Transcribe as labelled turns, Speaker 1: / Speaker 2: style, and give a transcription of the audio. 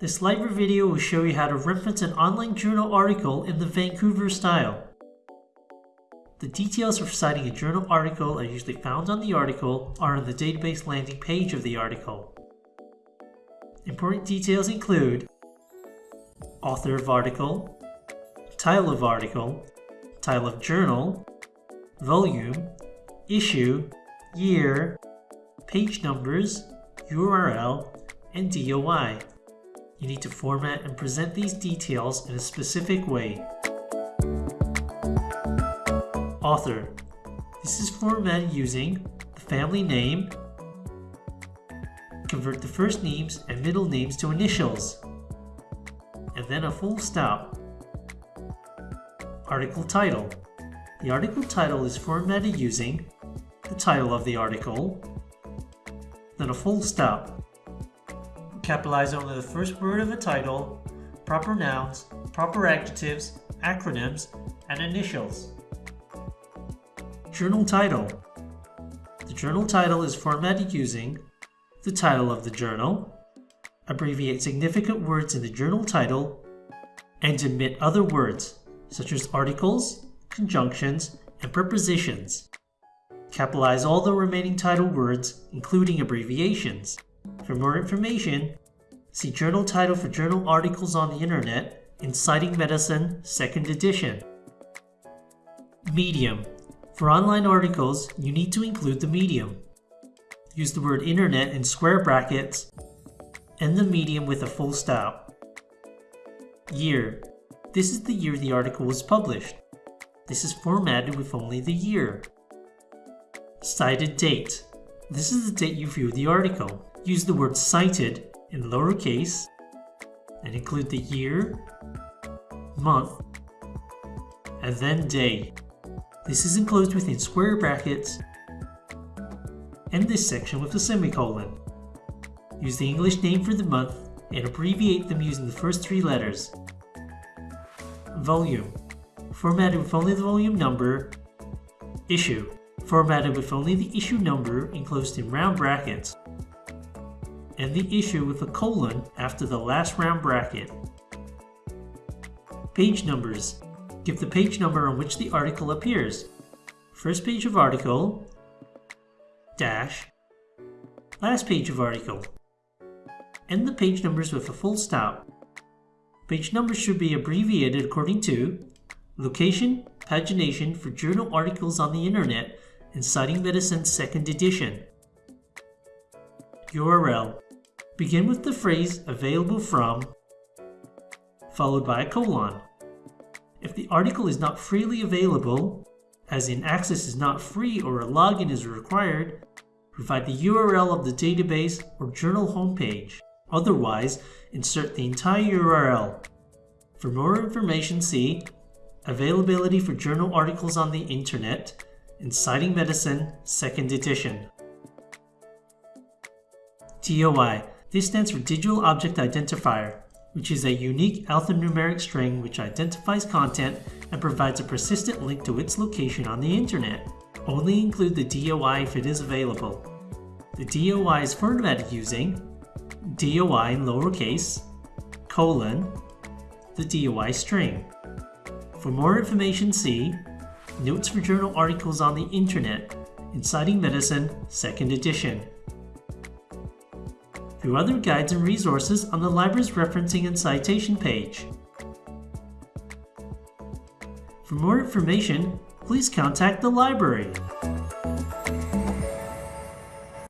Speaker 1: This library video will show you how to reference an online journal article in the Vancouver style. The details for citing a journal article are usually found on the article or on the database landing page of the article. Important details include author of article, title of article, title of journal, volume, issue, year, page numbers, URL, and DOI. You need to format and present these details in a specific way. Author. This is formatted using the family name, convert the first names and middle names to initials, and then a full stop. Article title. The article title is formatted using the title of the article, then a full stop. Capitalize only the first word of a title, proper nouns, proper adjectives, acronyms, and initials. Journal title. The journal title is formatted using the title of the journal, abbreviate significant words in the journal title, and omit other words such as articles, conjunctions, and prepositions. Capitalize all the remaining title words, including abbreviations. For more information, see journal title for journal articles on the internet in Citing Medicine 2nd edition. Medium. For online articles, you need to include the medium. Use the word internet in square brackets and the medium with a full stop. Year. This is the year the article was published. This is formatted with only the year. Cited date. This is the date you viewed the article. Use the word cited in lowercase and include the year, month, and then day. This is enclosed within square brackets and this section with a semicolon. Use the English name for the month and abbreviate them using the first three letters. Volume. Formatted with only the volume number. Issue. Formatted with only the issue number enclosed in round brackets and the issue with a colon after the last round bracket. Page numbers. Give the page number on which the article appears. First page of article, dash, last page of article. End the page numbers with a full stop. Page numbers should be abbreviated according to location, pagination for journal articles on the internet and Citing Medicine 2nd edition. URL Begin with the phrase available from, followed by a colon. If the article is not freely available, as in access is not free or a login is required, provide the URL of the database or journal homepage. Otherwise, insert the entire URL. For more information, see Availability for Journal Articles on the Internet in Citing Medicine, 2nd edition. DOI this stands for Digital Object Identifier, which is a unique alphanumeric string which identifies content and provides a persistent link to its location on the internet. Only include the DOI if it is available. The DOI is formatted using DOI in lowercase, colon, the DOI string. For more information see Notes for Journal Articles on the Internet in Citing Medicine 2nd edition through other guides and resources on the library's referencing and citation page. For more information, please contact the library.